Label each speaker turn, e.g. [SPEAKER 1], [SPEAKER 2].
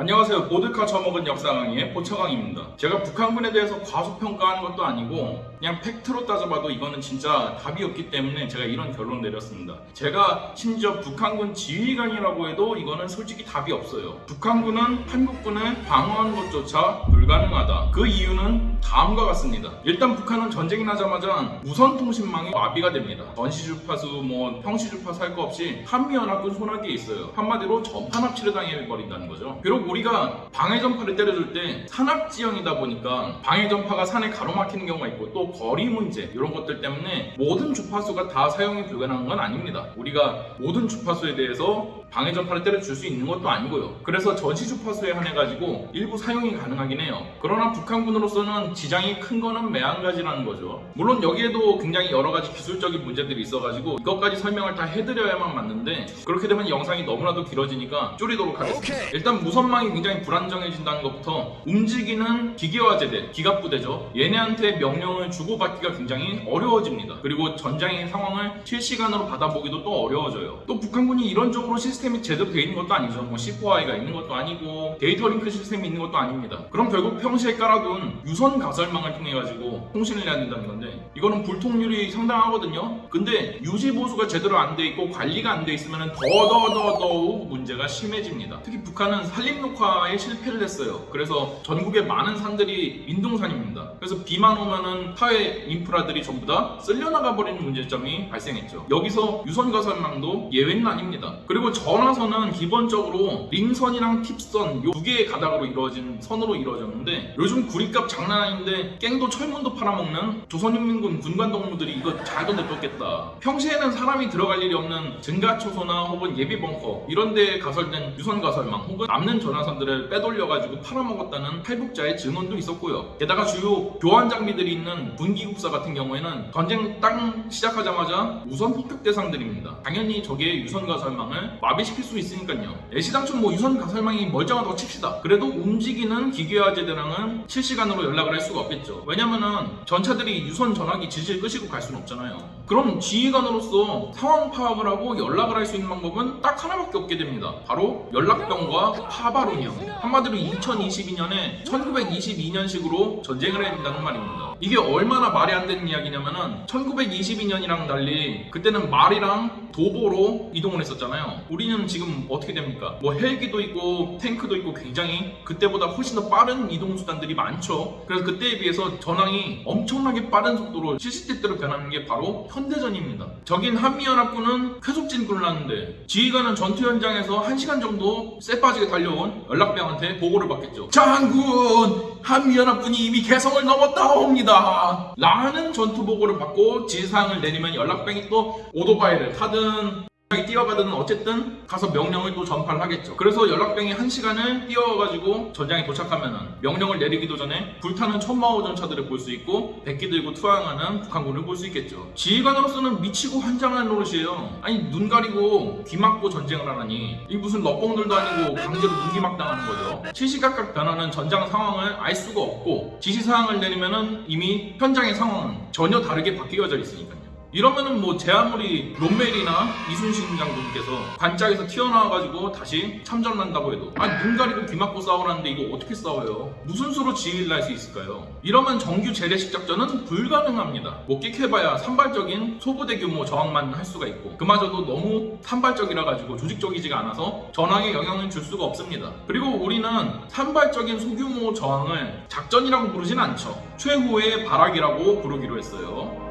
[SPEAKER 1] 안녕하세요. 보드카 처먹은 역사 강의의 포처강입니다. 제가 북한군에 대해서 과소평가하는 것도 아니고 그냥 팩트로 따져봐도 이거는 진짜 답이 없기 때문에 제가 이런 결론 내렸습니다. 제가 심지어 북한군 지휘관이라고 해도 이거는 솔직히 답이 없어요. 북한군은 한국군을 방어하는 것조차 불가능하다. 그 이유는 다음과 같습니다. 일단 북한은 전쟁이 나자마자 무선 통신망이 마비가 됩니다. 전시 주파수, 뭐 평시 주파수 할 거 없이 한미연합군 손아귀에 있어요. 한마디로 전파 납치를 당해버린다는 거죠. 비록 우리가 방해 전파를 때려줄 때 산악 지형이다 보니까 방해 전파가 산에 가로막히는 경우가 있고 또 거리 문제 이런 것들 때문에 모든 주파수가 다 사용이 불가능한 건 아닙니다. 우리가 모든 주파수에 대해서 방해 전파를 때려줄 수 있는 것도 아니고요. 그래서 전시 주파수에 한해 가지고 일부 사용이 가능하긴 해요. 그러나 북한군으로서는 지장이 큰 거는 매한가지라는 거죠. 물론 여기에도 굉장히 여러 가지 기술적인 문제들이 있어가지고 이것까지 설명을 다 해드려야만 맞는데 그렇게 되면 영상이 너무나도 길어지니까 줄이도록 하겠습니다. 일단 무선망이 굉장히 불안정해진다는 것부터 움직이는 기계화 제대, 기갑부대죠. 얘네한테 명령을 주고받기가 굉장히 어려워집니다. 그리고 전장의 상황을 실시간으로 받아보기도 또 어려워져요. 또 북한군이 이런적으로 시스템이 제대로 되어 있는 것도 아니죠. 뭐 C4I가 있는 것도 아니고 데이터 링크 시스템이 있는 것도 아닙니다. 그럼 결국 평시에 깔아둔 유선 가설망을 통해 가지고 통신을 해야 된다는 건데 이거는 불통률이 상당하거든요. 근데 유지 보수가 제대로 안 돼 있고 관리가 안 돼 있으면 더더더더욱 문제가 심해집니다. 특히 북한은 산림 녹화에 실패를 했어요. 그래서 전국의 많은 산들이 인동산입니다. 그래서 비만 오면은 사회 인프라들이 전부 다 쓸려나가 버리는 문제점이 발생했죠. 여기서 유선 가설망도 예외는 아닙니다. 그리고 전화선은 기본적으로 링선이랑 팁선 요 두 개의 가닥으로 이루어진 선으로 이루어졌 는데 요즘 구리값 장난 아닌데 깽도 철문도 팔아먹는 조선인민군 군관동무들이 이거 잘도 내쫓겠다. 평시에는 사람이 들어갈 일이 없는 증가초소나 혹은 예비 벙커 이런 데에 가설된 유선 가설망 혹은 남는 전화선들을 빼돌려가지고 팔아먹었다는 탈북자의 증언도 있었고요. 게다가 주요 교환 장비들이 있는 군기국사 같은 경우에는 전쟁 딱 시작하자마자 우선 폭격 대상들입니다. 당연히 저게 유선 가설망을 마비시킬 수 있으니까요. 애시당초 뭐 유선 가설망이 멀쩡하다고 칩시다. 그래도 움직이는 기계화제 대랑은 실시간으로 연락을 할 수가 없겠죠. 왜냐면은 전차들이 유선 전화기 지지를 끄시고 갈 수는 없잖아요. 그럼 지휘관으로서 상황 파악을 하고 연락을 할 수 있는 방법은 딱 하나밖에 없게 됩니다. 바로 연락병과 파바론이요. 한마디로 2022년에 1922년식으로 전쟁을 된다는 말입니다. 이게 얼마나 말이 안 되는 이야기냐면은 1922년이랑 달리 그때는 말이랑 도보로 이동을 했었잖아요. 우리는 지금 어떻게 됩니까? 뭐 헬기도 있고 탱크도 있고 굉장히 그때보다 훨씬 더 빠른 이동 수단들이 많죠. 그래서 그때에 비해서 전황이 엄청나게 빠른 속도로 실시때때로 변하는 게 바로 현대전입니다. 적인 한미연합군은 쾌속 진군을 하는데 지휘관은 전투 현장에서 1시간 정도 쎄 빠지게 달려온 연락병 한테 보고를 받겠죠. 장군! 한미연합군이 이미 개성을 넘었다옵니다. 라는 전투 보고를 받고 지시사항을 내리면 연락병이 또 오토바이를 타든 뛰어가든 어쨌든 가서 명령을 또 전파를 하겠죠. 그래서 연락병이 한 시간을 뛰어가지고 전장에 도착하면은 명령을 내리기도 전에 불타는 천마호 전차들을 볼 수 있고 백기 들고 투항하는 북한군을 볼 수 있겠죠. 지휘관으로서는 미치고 환장하는 노릇이에요. 아니 눈 가리고 귀 막고 전쟁을 하라니 이 무슨 럭봉들도 아니고 강제로 눈기막 당하는 거죠. 시시각각 변하는 전장 상황을 알 수가 없고 지시사항을 내리면은 이미 현장의 상황은 전혀 다르게 바뀌어져 있으니까요. 이러면은 뭐 제 아무리 롬멜이나 이순신 장군께서 관짝에서 튀어나와가지고 다시 참전을 한다고 해도 아니 눈 가리고 귀 막고 싸우라는데 이거 어떻게 싸워요? 무슨 수로 지휘를 할수 있을까요? 이러면 정규 재래식 작전은 불가능합니다. 뭐 끽해봐야 산발적인 소부대 규모 저항만 할 수가 있고 그마저도 너무 산발적이라 가지고 조직적이지가 않아서 전황에 영향을 줄 수가 없습니다. 그리고 우리는 산발적인 소규모 저항을 작전이라고 부르진 않죠. 최후의 발악이라고 부르기로 했어요.